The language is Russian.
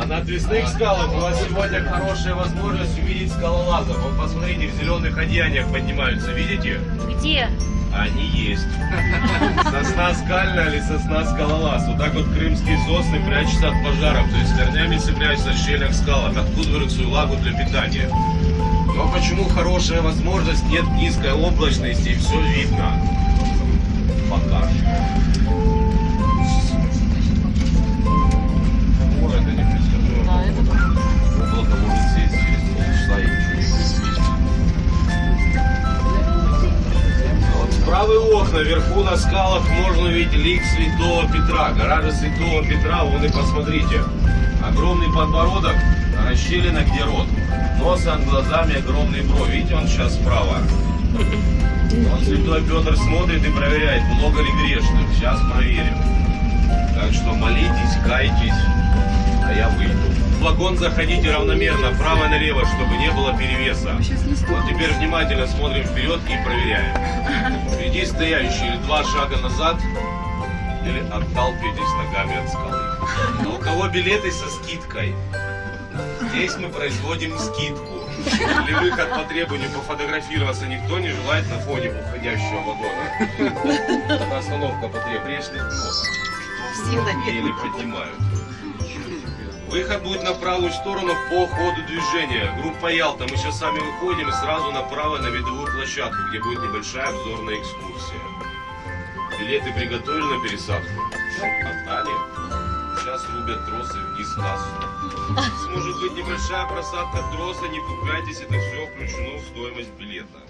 А на отвесных скалах у вас сегодня хорошая возможность увидеть скалолазов. Вот посмотрите, в зеленых одеяниях поднимаются, видите? Где? Они есть. Сосна скальная или сосна скалолаз. Вот так вот крымские сосны прячутся от пожаров. То есть корнями прячутся в щелях скалах. Откуда берут свою лагу для питания. Но почему хорошая возможность? Нет низкой облачности и все видно. Правые окна вверху на скалах можно увидеть лик Святого Петра. Гора же Святого Петра, вон и посмотрите. Огромный подбородок, расщелина где рот. Нос над глазами, огромные брови. Видите, он сейчас справа. Он Святой Петр смотрит и проверяет, много ли грешных. Сейчас проверим. Так что молитесь, кайтесь, а я выйду. В вагон заходите равномерно, вправо и налево, чтобы не было перевеса. Вот теперь внимательно смотрим вперед и проверяем. Впереди стоящий или два шага назад, или отталкивайтесь ногами от скалы. А у кого билеты со скидкой? Здесь мы производим скидку. Или выход по требованию пофотографироваться никто не желает на фоне уходящего вагона. Это остановка по требованию. Много. Еле поднимают. Выход будет на правую сторону по ходу движения. Группа Ялта. Мы сейчас сами выходим и сразу направо на видовую площадку, где будет небольшая обзорная экскурсия. Билеты приготовили на пересадку? Отдали? Сейчас рубят тросы вниз кассу. Может быть небольшая просадка троса, не пугайтесь, это все включено в стоимость билета.